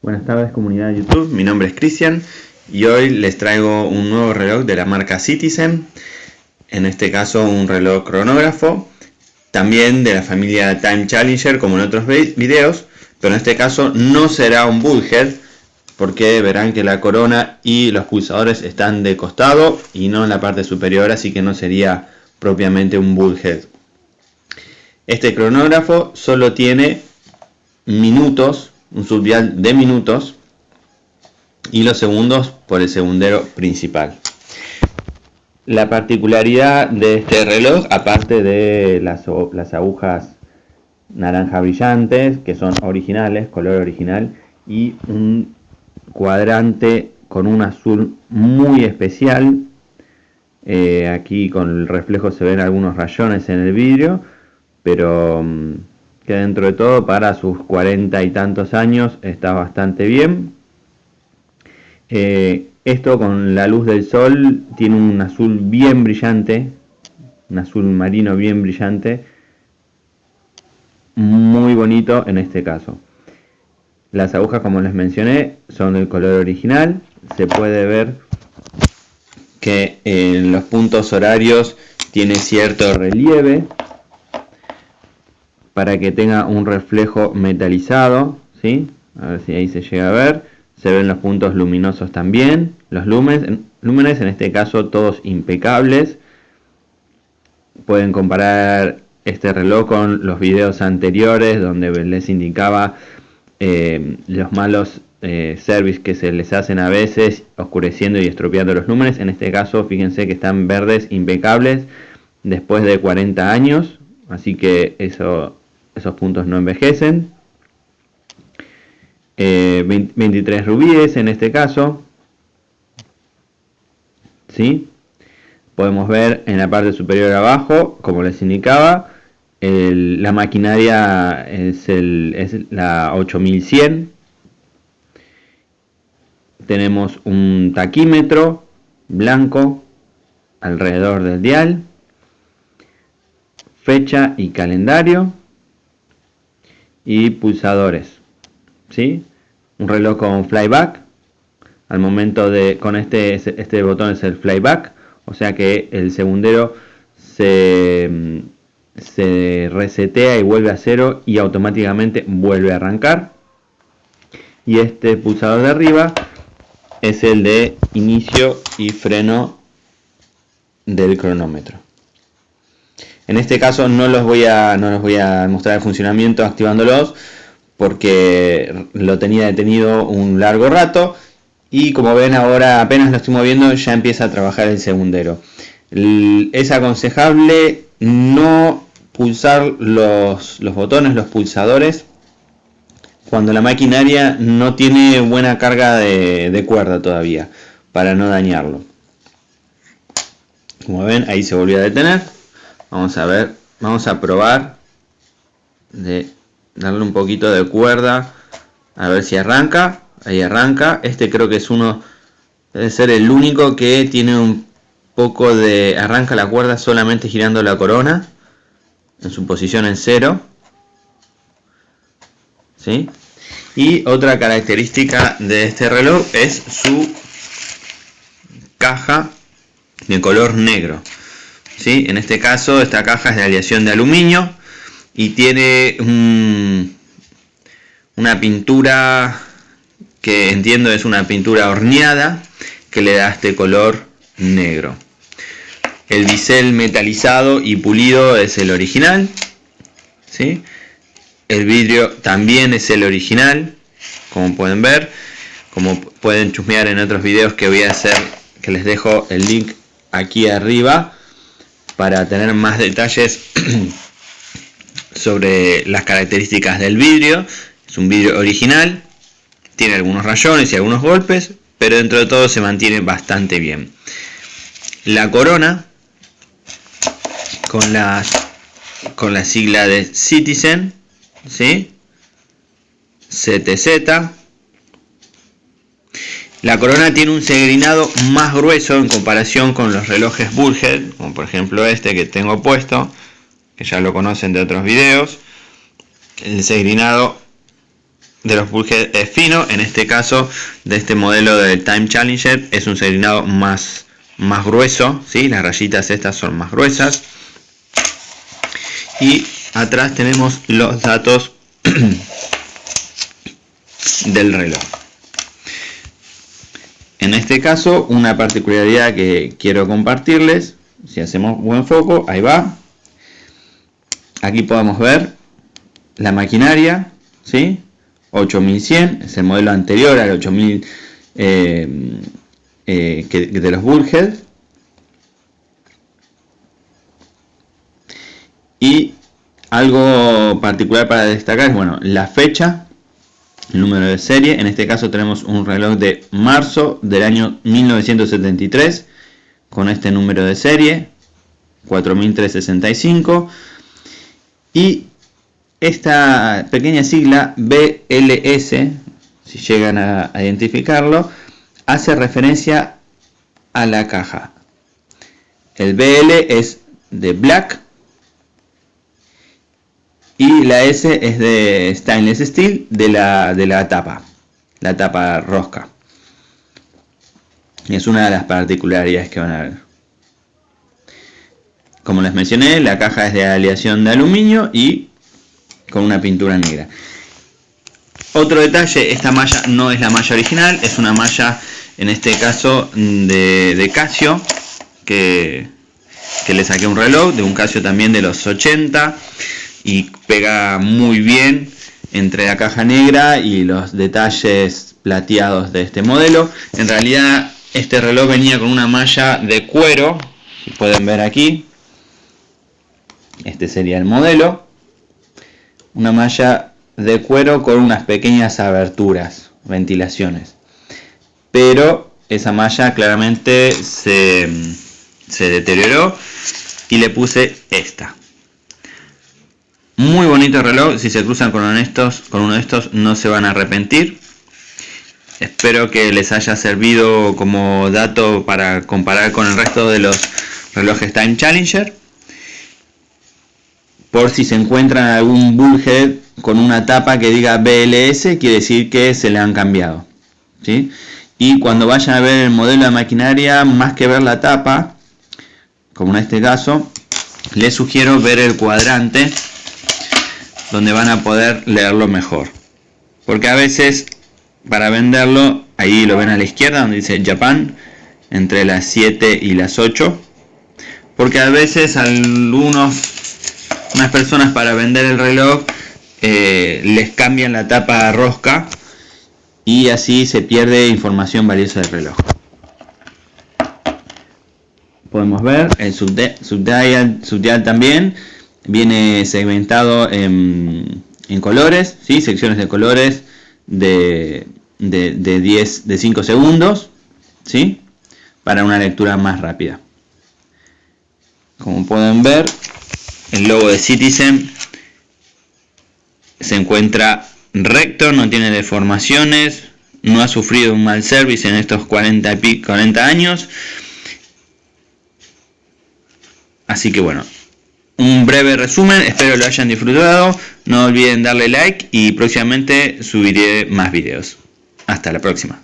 Buenas tardes comunidad de YouTube, mi nombre es Cristian y hoy les traigo un nuevo reloj de la marca Citizen, en este caso un reloj cronógrafo, también de la familia Time Challenger como en otros videos, pero en este caso no será un bullhead porque verán que la corona y los pulsadores están de costado y no en la parte superior, así que no sería propiamente un bullhead. Este cronógrafo solo tiene minutos un subdial de minutos y los segundos por el segundero principal. La particularidad de este reloj, aparte de las, las agujas naranja brillantes, que son originales, color original, y un cuadrante con un azul muy especial. Eh, aquí con el reflejo se ven algunos rayones en el vidrio, pero mm, que dentro de todo para sus cuarenta y tantos años está bastante bien. Eh, esto con la luz del sol tiene un azul bien brillante, un azul marino bien brillante, muy bonito en este caso. Las agujas como les mencioné son del color original, se puede ver que en los puntos horarios tiene cierto relieve para que tenga un reflejo metalizado, ¿sí? A ver si ahí se llega a ver. Se ven los puntos luminosos también. Los lúmenes, lúmenes en este caso todos impecables. Pueden comparar este reloj con los videos anteriores donde les indicaba eh, los malos eh, service que se les hacen a veces oscureciendo y estropeando los lúmenes. En este caso fíjense que están verdes impecables después de 40 años. Así que eso esos puntos no envejecen. 23 eh, rubíes en este caso. ¿Sí? Podemos ver en la parte superior abajo, como les indicaba, la maquinaria es, la 8100. Tenemos un taquímetro blanco alrededor del dial. Fecha y calendario y pulsadores. ¿sí? Un reloj con flyback. Al momento de, con este, este botón es el flyback, o sea que el segundero se, se resetea y vuelve a cero y automáticamente vuelve a arrancar. Y este pulsador de arriba es el de inicio y freno del cronómetro. En este caso no los voy a, no los voy a mostrar el funcionamiento activándolos porque lo tenía detenido un largo rato y como ven ahora apenas lo estoy moviendo ya empieza a trabajar el segundero. Es aconsejable no pulsar los, botones, los pulsadores cuando la maquinaria no tiene buena carga de, de cuerda todavía para no dañarlo. Como ven ahí se volvió a detener vamos a ver vamos a probar de darle un poquito de cuerda a ver si arranca ahí arranca este creo que es uno debe ser el único que tiene un poco de arranca la cuerda solamente girando la corona en su posición en cero ¿sí? y otra característica de este reloj es su caja de color negro en este caso esta caja es de aleación de aluminio y tiene una pintura que entiendo es una pintura horneada que le da este color negro. El bisel metalizado y pulido es el original. ¿sí? El vidrio también es el original, como pueden ver. Como pueden chusmear en otros videos que voy a hacer, que les dejo el link aquí arriba para tener más detalles sobre las características del vidrio. Es un vidrio original, tiene algunos rayones y algunos golpes, pero dentro de todo se mantiene bastante bien. La corona con la, con la sigla de Citizen, ¿sí? CTZ la corona tiene un segrinado más grueso en comparación con los relojes Bullhead, como por ejemplo este que tengo puesto, que ya lo conocen de otros videos. El segrinado de los bullheads es fino, en este caso de este modelo del Time Challenger es un serinado más, más grueso, ¿sí? las rayitas estas son más gruesas. Y atrás tenemos los datos del reloj. En este caso, una particularidad que quiero compartirles, si hacemos buen foco, ahí va. Aquí podemos ver la maquinaria, ¿sí? 8100, es el modelo anterior al 8000 eh, eh, de los Bullhead. Y algo particular para destacar es bueno, la fecha, número de serie. En este caso tenemos un reloj de marzo del año 1973 con este número de serie 4365 y esta pequeña sigla BLS, si llegan a identificarlo, hace referencia a la caja. El BL es de Black y la S es de Stainless Steel de la, de la tapa, la tapa rosca. Es una de las particularidades que van a ver. Como les mencioné, la caja es de aleación de aluminio y con una pintura negra. Otro detalle, esta malla no es la malla original, es una malla, en este caso, de, Casio, que, que le saqué un reloj, de un Casio también de los 80, y pega muy bien entre la caja negra y los detalles plateados de este modelo. En realidad, este reloj venía con una malla de cuero, si pueden ver aquí, este sería el modelo una malla de cuero con unas pequeñas aberturas, ventilaciones. Pero esa malla claramente se, deterioró y le puse esta. Muy bonito reloj, si se cruzan con uno, de estos no se van a arrepentir. Espero que les haya servido como dato para comparar con el resto de los relojes Time Challenger por si se encuentran algún bullhead con una tapa que diga BLS, quiere decir que se le han cambiado. ¿sí? Y cuando vayan a ver el modelo de maquinaria, más que ver la tapa, como en este caso, les sugiero ver el cuadrante donde van a poder leerlo mejor. Porque a veces, para venderlo, ahí lo ven a la izquierda, donde dice Japan, entre las 7 y las 8. Porque a veces algunos unas personas para vender el reloj eh, les cambian la tapa rosca y así se pierde información valiosa del reloj. Podemos ver el subdial, también viene segmentado en, colores, ¿sí? secciones de colores de, de, de 10 de 5 segundos ¿sí? para una lectura más rápida. Como pueden ver, el logo de Citizen se encuentra recto, no tiene deformaciones, no ha sufrido un mal service en estos 40, 40 años. Así que bueno, un breve resumen, espero lo hayan disfrutado, no olviden darle like y próximamente subiré más videos. Hasta la próxima.